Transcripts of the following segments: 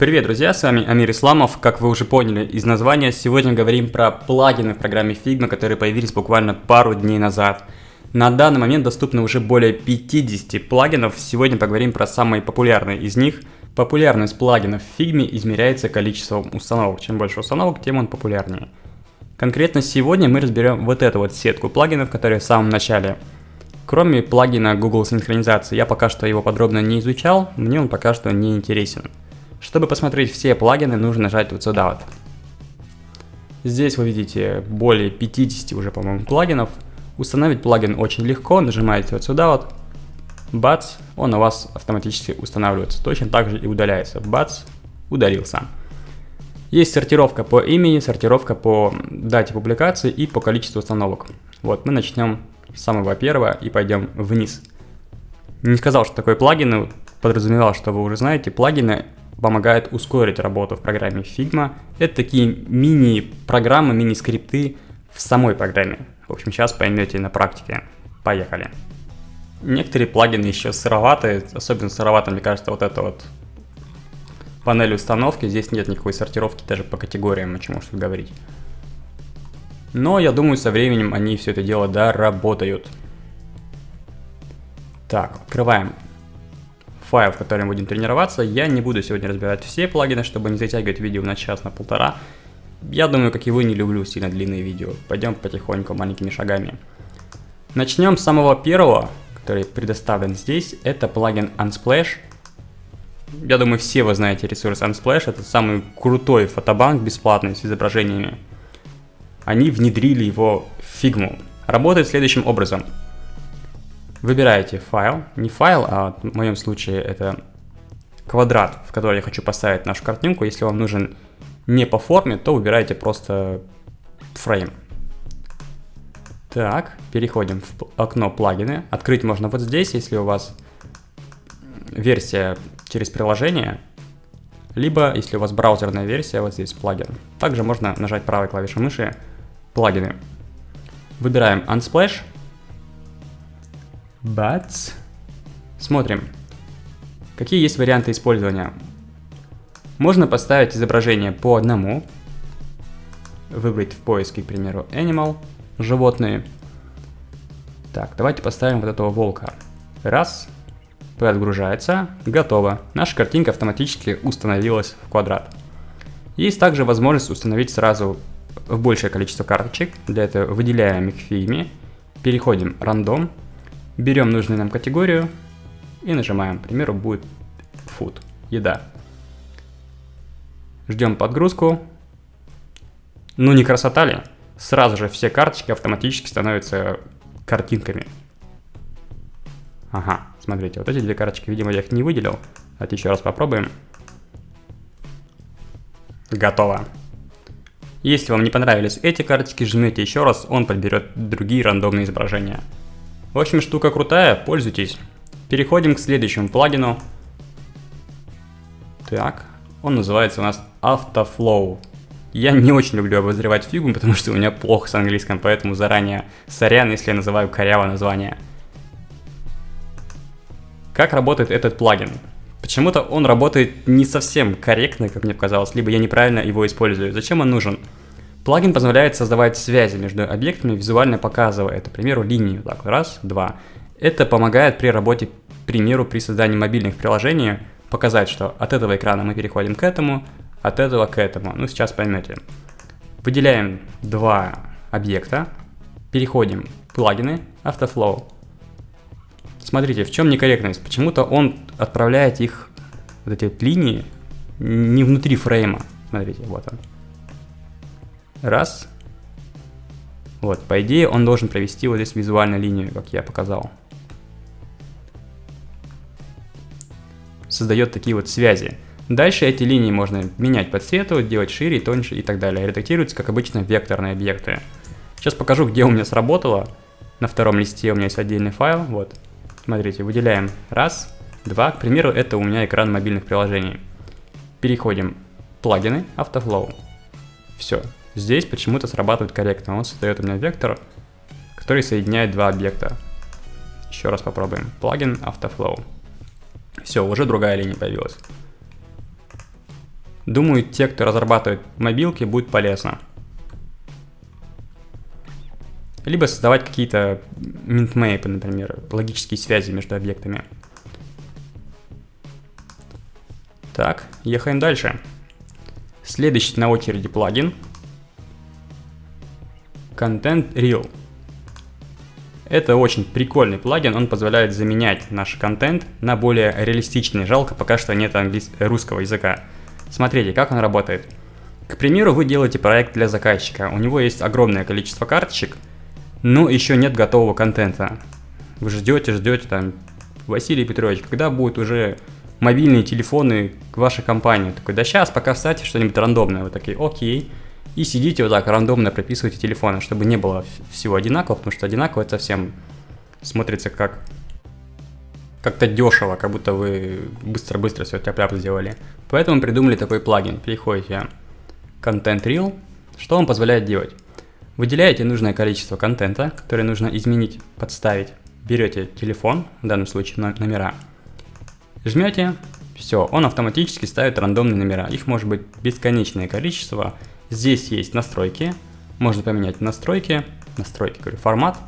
Привет, друзья, с вами Амир Исламов. Как вы уже поняли из названия, сегодня говорим про плагины в программе Figma, которые появились буквально пару дней назад. На данный момент доступно уже более 50 плагинов. Сегодня поговорим про самые популярные из них. Популярность плагинов в Figma измеряется количеством установок. Чем больше установок, тем он популярнее. Конкретно сегодня мы разберем вот эту вот сетку плагинов, которые в самом начале. Кроме плагина Google синхронизации, я пока что его подробно не изучал, мне он пока что не интересен. Чтобы посмотреть все плагины, нужно нажать вот сюда вот. Здесь вы видите более 50 уже, по-моему, плагинов. Установить плагин очень легко, нажимаете вот сюда вот, бац, он у вас автоматически устанавливается. Точно так же и удаляется, бац, удалился. Есть сортировка по имени, сортировка по дате публикации и по количеству установок. Вот, мы начнем с самого первого и пойдем вниз. Не сказал, что такое плагины, подразумевал, что вы уже знаете. Плагины помогает ускорить работу в программе Figma. Это такие мини-программы, мини-скрипты в самой программе. В общем, сейчас поймете на практике. Поехали. Некоторые плагины еще сыроватые, особенно сыровато, мне кажется, вот это вот панель установки. Здесь нет никакой сортировки даже по категориям, о чем можно говорить. Но я думаю, со временем они все это дело доработают. Так, открываем файл, в котором будем тренироваться. Я не буду сегодня разбирать все плагины, чтобы не затягивать видео на час, на полтора. Я думаю, как и вы, не люблю сильно длинные видео. Пойдем потихоньку, маленькими шагами. Начнем с самого первого, который предоставлен здесь. Это плагин Unsplash. Я думаю, все вы знаете ресурс Unsplash. Это самый крутой фотобанк бесплатный с изображениями. Они внедрили его в Figma. Работает следующим образом. Выбираете файл, не файл, а в моем случае это квадрат, в который я хочу поставить нашу картинку. Если вам нужен не по форме, то выбираете просто фрейм. Так, переходим в окно плагины. Открыть можно вот здесь, если у вас версия через приложение, либо если у вас браузерная версия, вот здесь плагин. Также можно нажать правой клавишей мыши плагины. Выбираем Unsplash, Бац. Смотрим. Какие есть варианты использования? Можно поставить изображение по одному. Выбрать в поиске, к примеру, Animal, животные. Так, давайте поставим вот этого волка. Раз. Отгружается. Готово. Наша картинка автоматически установилась в квадрат. Есть также возможность установить сразу в большее количество карточек. Для этого выделяем их фильме. Переходим рандом Берем нужную нам категорию и нажимаем. К примеру, будет food, еда. Ждем подгрузку. Ну не красота ли? Сразу же все карточки автоматически становятся картинками. Ага, смотрите, вот эти две карточки, видимо, я их не выделил. Давайте еще раз попробуем. Готово. Если вам не понравились эти карточки, жмете еще раз, он подберет другие рандомные изображения. В общем, штука крутая, пользуйтесь. Переходим к следующему плагину. Так, он называется у нас Autoflow. Я не очень люблю обозревать фигу, потому что у меня плохо с английским, поэтому заранее сорян, если я называю корявое название. Как работает этот плагин? Почему-то он работает не совсем корректно, как мне показалось, либо я неправильно его использую. Зачем он нужен? Плагин позволяет создавать связи между объектами, визуально показывая, это, к примеру, линию. Так, раз, два. Это помогает при работе, к примеру, при создании мобильных приложений, показать, что от этого экрана мы переходим к этому, от этого к этому. Ну, сейчас поймете. Выделяем два объекта, переходим в плагины, Autoflow. Смотрите, в чем некорректность? Почему-то он отправляет их, вот эти вот линии, не внутри фрейма. Смотрите, вот он. Раз. Вот, по идее он должен провести вот здесь визуальную линию, как я показал. Создает такие вот связи. Дальше эти линии можно менять по цвету, делать шире, тоньше и так далее. Редактируются, как обычно, векторные объекты. Сейчас покажу, где у меня сработало. На втором листе у меня есть отдельный файл. Вот. Смотрите, выделяем раз, два. К примеру, это у меня экран мобильных приложений. Переходим плагины, Autoflow. Все, Здесь почему-то срабатывает корректно. Он создает у меня вектор, который соединяет два объекта. Еще раз попробуем. Плагин Autoflow. Все, уже другая линия появилась. Думаю, те, кто разрабатывает мобилки, будет полезно. Либо создавать какие-то минтмейпы, например, логические связи между объектами. Так, ехаем дальше. Следующий на очереди плагин. Content Reel. Это очень прикольный плагин, он позволяет заменять наш контент на более реалистичный. Жалко, пока что нет английс... русского языка. Смотрите, как он работает. К примеру, вы делаете проект для заказчика, у него есть огромное количество карточек, но еще нет готового контента. Вы ждете, ждете там, Василий Петрович, когда будут уже мобильные телефоны к вашей компании? Такой, да сейчас, пока вставьте что-нибудь рандомное. Вы такие, окей. И сидите вот так рандомно прописываете телефоны, чтобы не было всего одинаково, потому что одинаково это совсем смотрится как как-то дешево, как будто вы быстро-быстро все тяп-ляп сделали. Поэтому придумали такой плагин. Переходите Content Reel. Что он позволяет делать? Выделяете нужное количество контента, которое нужно изменить, подставить. Берете телефон, в данном случае номера, жмете, все, он автоматически ставит рандомные номера. Их может быть бесконечное количество. Здесь есть настройки, можно поменять настройки, настройки, говорю, формат,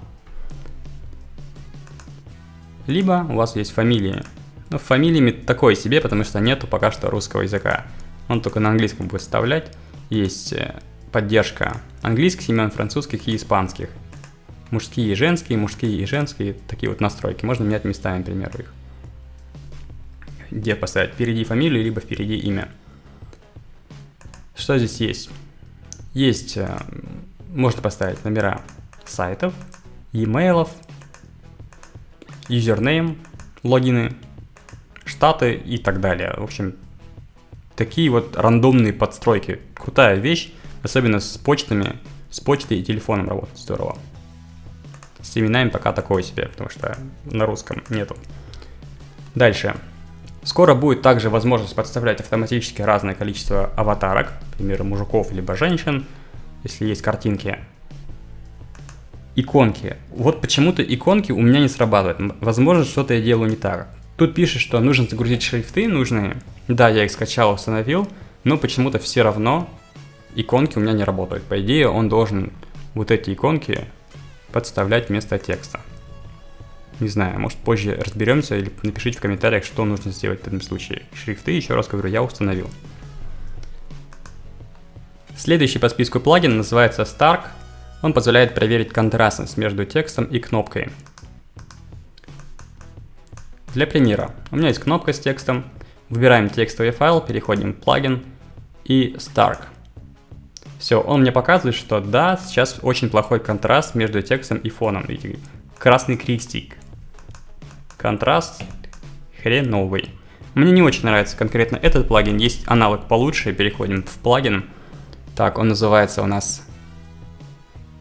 либо у вас есть фамилии. Но фамилиями такое себе, потому что нету пока что русского языка. Он только на английском будет вставлять. Есть э, поддержка английских имен, французских и испанских. Мужские и женские, мужские и женские, такие вот настройки. Можно менять местами, например, их. Где поставить? Впереди фамилию, либо впереди имя. Что здесь есть? Есть, э, можно поставить номера сайтов, e-mailов, юзернейм, логины, штаты и так далее. В общем, такие вот рандомные подстройки. Крутая вещь, особенно с почтами, с почтой и телефоном работать здорово. С именами пока такое себе, потому что на русском нету. Дальше. Скоро будет также возможность подставлять автоматически разное количество аватарок, например, мужиков либо женщин, если есть картинки иконки. Вот почему-то иконки у меня не срабатывают. Возможно, что-то я делаю не так. Тут пишет, что нужно загрузить шрифты нужные. Да, я их скачал, установил, но почему-то все равно иконки у меня не работают. По идее, он должен вот эти иконки подставлять вместо текста. Не знаю, может позже разберемся или напишите в комментариях, что нужно сделать в этом случае. Шрифты, еще раз говорю, я установил. Следующий по списку плагин называется Stark он позволяет проверить контрастность между текстом и кнопкой. Для примера, у меня есть кнопка с текстом, выбираем текстовый файл, переходим в плагин и Stark. Все, он мне показывает, что да, сейчас очень плохой контраст между текстом и фоном. Видите, красный крестик. Контраст хреновый. Мне не очень нравится конкретно этот плагин, есть аналог получше, переходим в плагин. Так, он называется у нас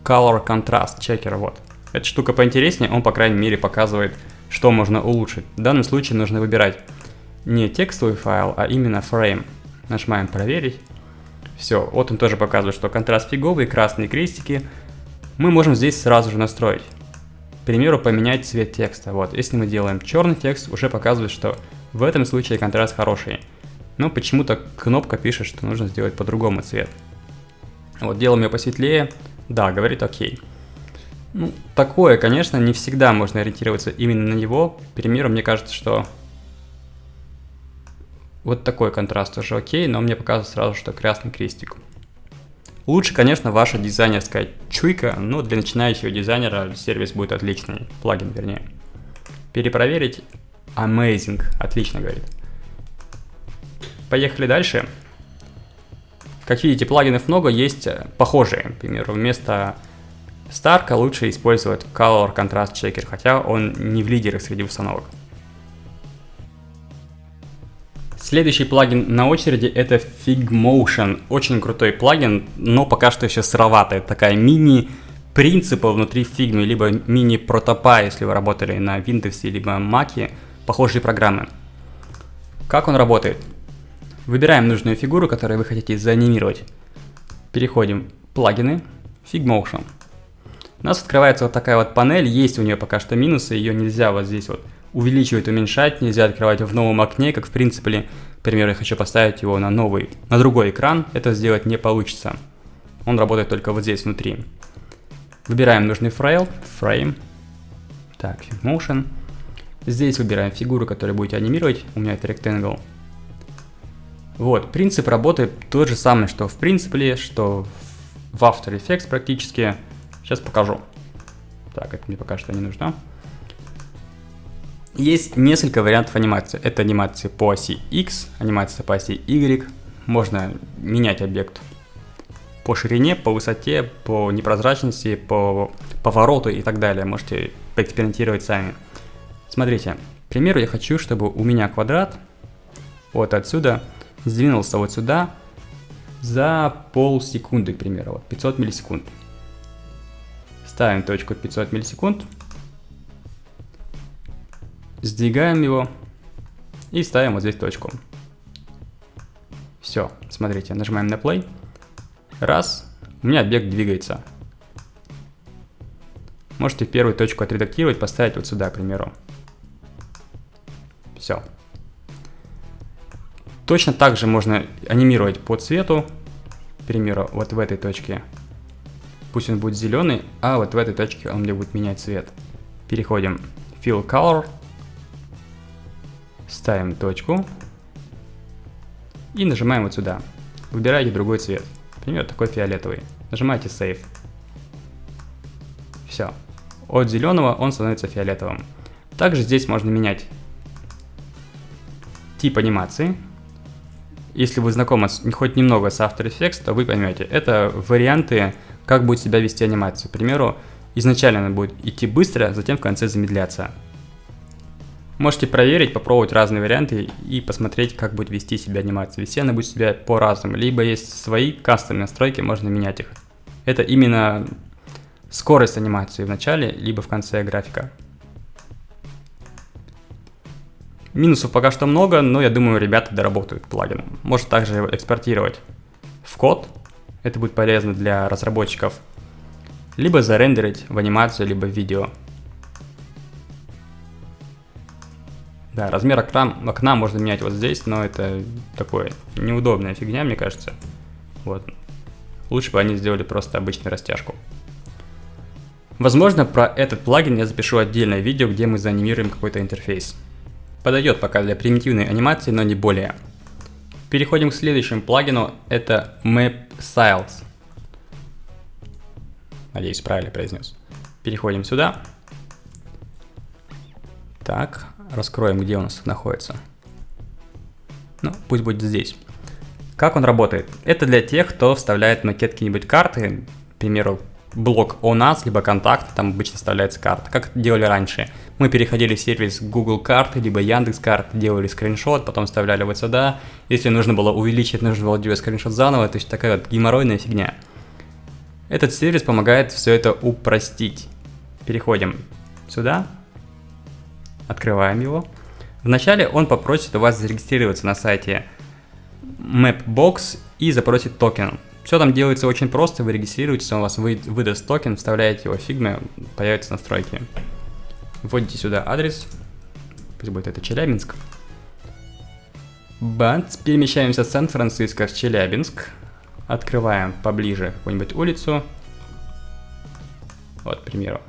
Color Contrast Checker, вот. Эта штука поинтереснее, он, по крайней мере, показывает, что можно улучшить. В данном случае нужно выбирать не текстовый файл, а именно frame. Нажимаем «Проверить». Все, вот он тоже показывает, что контраст фиговый, красные крестики. Мы можем здесь сразу же настроить. К примеру, поменять цвет текста. Вот, если мы делаем черный текст, уже показывает, что в этом случае контраст хороший. Но почему-то кнопка пишет, что нужно сделать по-другому цвет. Вот, делаем ее посветлее, да, говорит окей. Ну, такое, конечно, не всегда можно ориентироваться именно на него. К примеру, мне кажется, что вот такой контраст тоже окей, но мне показывает сразу, что красный крестик. Лучше, конечно, ваша дизайнерская чуйка, но для начинающего дизайнера сервис будет отличный, плагин вернее. Перепроверить. Amazing. Отлично, говорит. Поехали дальше. Как видите, плагинов много, есть э, похожие. Например, вместо Старка лучше использовать Color Contrast Checker, хотя он не в лидерах среди установок. Следующий плагин на очереди это Figmotion. Очень крутой плагин, но пока что еще сыроватый. Такая мини принципа внутри Figma, либо мини протопа, если вы работали на Windows, либо Mac, похожие программы. Как он работает? Выбираем нужную фигуру, которую вы хотите заанимировать. Переходим в плагины, Figmotion. У нас открывается вот такая вот панель, есть у нее пока что минусы, ее нельзя вот здесь вот увеличивать, уменьшать, нельзя открывать в новом окне, как в принципе К примеру, я хочу поставить его на новый, на другой экран, это сделать не получится. Он работает только вот здесь внутри. Выбираем нужный файл, frame, так, motion. Здесь выбираем фигуру, которую будете анимировать, у меня это rectangle. Вот, принцип работы тот же самый, что в принципе, что в After Effects практически. Сейчас покажу. Так, это мне пока что не нужно. Есть несколько вариантов анимации. Это анимация по оси X, анимация по оси Y. Можно менять объект по ширине, по высоте, по непрозрачности, по повороту и так далее. Можете поэкспериментировать сами. Смотрите, к примеру, я хочу, чтобы у меня квадрат вот отсюда сдвинулся вот сюда за полсекунды, к примеру, вот 500 миллисекунд. Ставим точку 500 миллисекунд, сдвигаем его и ставим вот здесь точку. Все, смотрите, нажимаем на play. Раз, у меня объект двигается. Можете первую точку отредактировать, поставить вот сюда, к примеру. Все. Точно так же можно анимировать по цвету. К примеру, вот в этой точке. Пусть он будет зеленый, а вот в этой точке он мне будет менять цвет. Переходим Fill Color. Ставим точку. И нажимаем вот сюда. Выбираете другой цвет. Например, такой фиолетовый. Нажимаете Save. Все. От зеленого он становится фиолетовым. Также здесь можно менять тип анимации. Если вы знакомы хоть немного с After Effects, то вы поймете, это варианты, как будет себя вести анимация. К примеру, изначально она будет идти быстро, затем в конце замедляться. Можете проверить, попробовать разные варианты и посмотреть, как будет вести себя анимация. Вести она будет себя по-разному. Либо есть свои кастомные настройки, можно менять их. Это именно скорость анимации в начале, либо в конце графика. Минусов пока что много, но я думаю, ребята доработают плагин. Может также экспортировать в код. Это будет полезно для разработчиков. Либо зарендерить в анимацию, либо в видео. Да, размер окна, окна можно менять вот здесь, но это такое неудобная фигня, мне кажется. Вот. Лучше бы они сделали просто обычную растяжку. Возможно, про этот плагин я запишу отдельное видео, где мы заанимируем какой-то интерфейс. Подойдет пока для примитивной анимации, но не более. Переходим к следующему плагину, это Map Styles. Надеюсь, правильно произнес. Переходим сюда. Так, раскроем, где у нас находится. Ну, пусть будет здесь. Как он работает? Это для тех, кто вставляет макет какие-нибудь карты, к примеру, блок о нас, либо контакт, там обычно вставляется карта. Как делали раньше? Мы переходили в сервис Google карты, либо Яндекс карты, делали скриншот, потом вставляли вот сюда. Если нужно было увеличить, нужно было делать скриншот заново, то есть такая вот геморройная фигня. Этот сервис помогает все это упростить. Переходим сюда, открываем его. Вначале он попросит у вас зарегистрироваться на сайте Mapbox и запросит токен. Все там делается очень просто, вы регистрируетесь, он вас вы, выдаст токен, вставляете его в Figma, появятся настройки. Вводите сюда адрес, пусть будет это Челябинск. Бац, перемещаемся с Сан-Франциско в Челябинск. Открываем поближе какую-нибудь улицу. Вот, к примеру,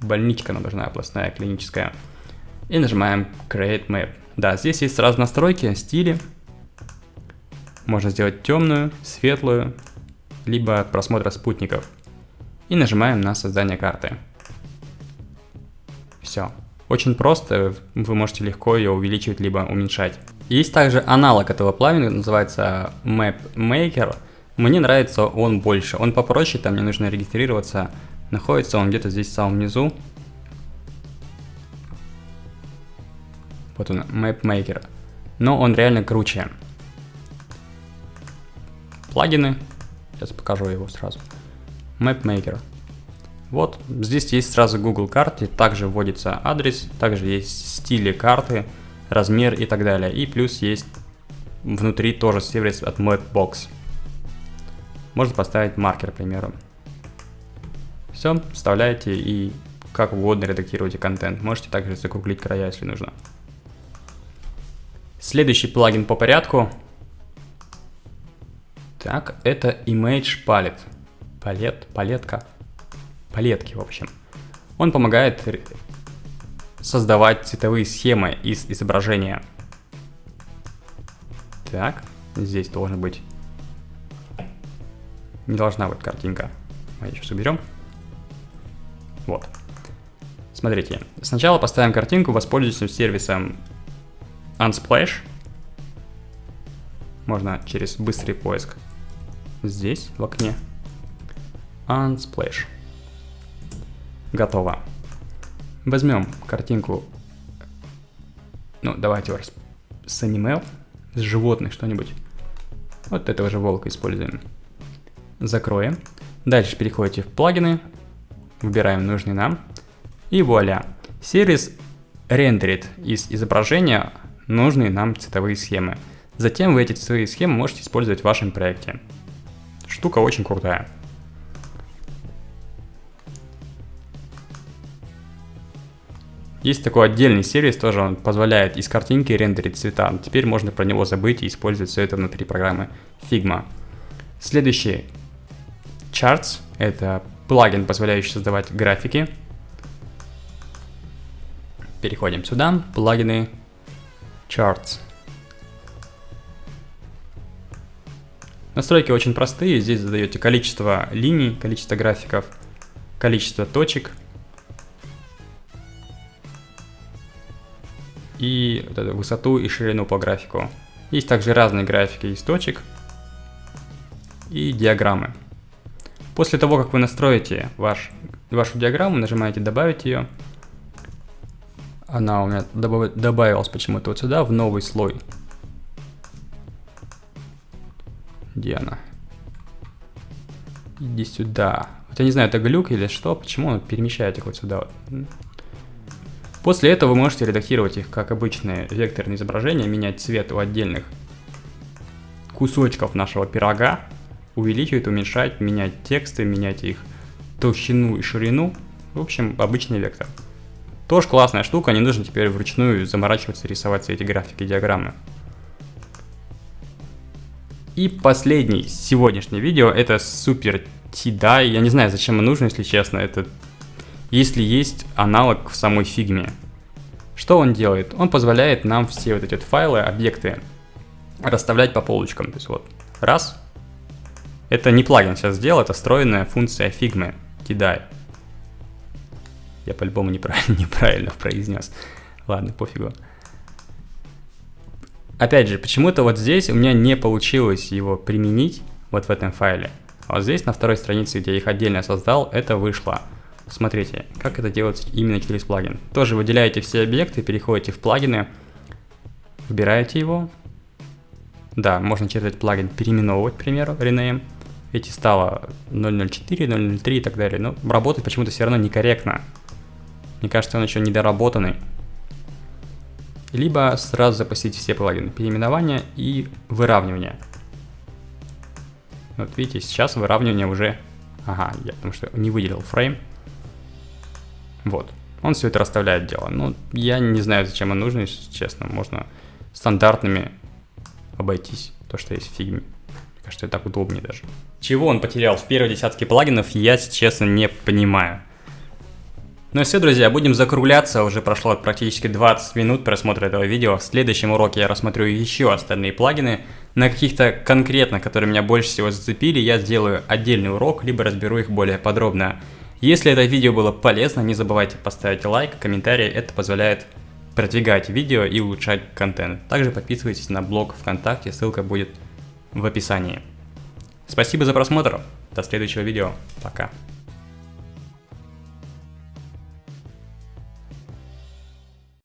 больничка нам должна областная, клиническая. И нажимаем Create Map. Да, здесь есть сразу настройки, стили. Можно сделать темную, светлую, либо от просмотра спутников. И нажимаем на создание карты. Все. Очень просто, вы можете легко ее увеличивать либо уменьшать. Есть также аналог этого плагина, называется Map Maker. Мне нравится он больше, он попроще, там не нужно регистрироваться. Находится он где-то здесь в самом низу. Вот он, Map Maker. Но он реально круче. Плагины, Сейчас покажу его сразу. MapMaker. Вот, здесь есть сразу Google карты, также вводится адрес, также есть стили карты, размер и так далее. И плюс есть внутри тоже сервис от Mapbox. Можно поставить маркер, к примеру. Все, вставляете и как угодно редактируйте контент. Можете также закруглить края, если нужно. Следующий плагин по порядку. Так, это Image Palette. Палет, палетка. Палетки, в общем. Он помогает создавать цветовые схемы из изображения. Так, здесь должен быть... Не должна быть картинка. Мы сейчас уберем. Вот. Смотрите, сначала поставим картинку, воспользуемся сервисом Unsplash. Можно через быстрый поиск. Здесь, в окне. Unsplash. Готово. Возьмем картинку. Ну, давайте с аниме, с животных что-нибудь. Вот этого же волка используем. Закроем. Дальше переходите в плагины, выбираем нужный нам. И вуаля. Сервис рендерит из изображения нужные нам цветовые схемы. Затем вы эти цветовые схемы можете использовать в вашем проекте. Штука очень крутая. Есть такой отдельный сервис, тоже он позволяет из картинки рендерить цвета. Теперь можно про него забыть и использовать все это внутри программы Figma. Следующий Charts – это плагин, позволяющий создавать графики. Переходим сюда, плагины Charts. Настройки очень простые, здесь задаете количество линий, количество графиков, количество точек и вот эту высоту и ширину по графику. Есть также разные графики из точек и диаграммы. После того, как вы настроите ваш, вашу диаграмму, нажимаете «Добавить ее», она у меня добавилась почему-то вот сюда, в новый слой. Где она? Иди сюда. Вот я не знаю, это глюк или что, почему он перемещает их вот сюда. После этого вы можете редактировать их как обычные векторные изображения, менять цвет у отдельных кусочков нашего пирога, увеличивать, уменьшать, менять тексты, менять их толщину и ширину. В общем, обычный вектор. Тоже классная штука, не нужно теперь вручную заморачиваться, рисовать все эти графики, диаграммы. И последний сегодняшнее видео, это супер TDI. Я не знаю, зачем он нужен, если честно. Это если есть аналог в самой фигме. Что он делает? Он позволяет нам все вот эти вот файлы, объекты расставлять по полочкам. То есть вот, раз. Это не плагин сейчас сделал, это встроенная функция фигмы, TDI. Я по-любому неправильно, неправильно произнес. Ладно, пофигу. Опять же, почему-то вот здесь у меня не получилось его применить, вот в этом файле. А вот здесь на второй странице, где я их отдельно создал, это вышло. Смотрите, как это делается именно через плагин. Тоже выделяете все объекты, переходите в плагины, выбираете его. Да, можно через этот плагин переименовывать, к примеру, rename. Эти стало 004, 003 и так далее. Но работает почему-то все равно некорректно. Мне кажется, он еще недоработанный. Либо сразу запустить все плагины. Переименование и выравнивание. Вот видите, сейчас выравнивание уже... Ага, я потому что не выделил фрейм. Вот. Он все это расставляет дело. Ну, я не знаю, зачем он нужен, если честно. Можно стандартными обойтись. То, что есть в фигме. Мне кажется, это так удобнее даже. Чего он потерял в первой десятке плагинов, я, честно, не понимаю. Ну и все, друзья, будем закругляться, уже прошло практически 20 минут просмотра этого видео. В следующем уроке я рассмотрю еще остальные плагины. На каких-то конкретно, которые меня больше всего зацепили, я сделаю отдельный урок, либо разберу их более подробно. Если это видео было полезно, не забывайте поставить лайк, комментарий, это позволяет продвигать видео и улучшать контент. Также подписывайтесь на блог ВКонтакте, ссылка будет в описании. Спасибо за просмотр, до следующего видео, пока.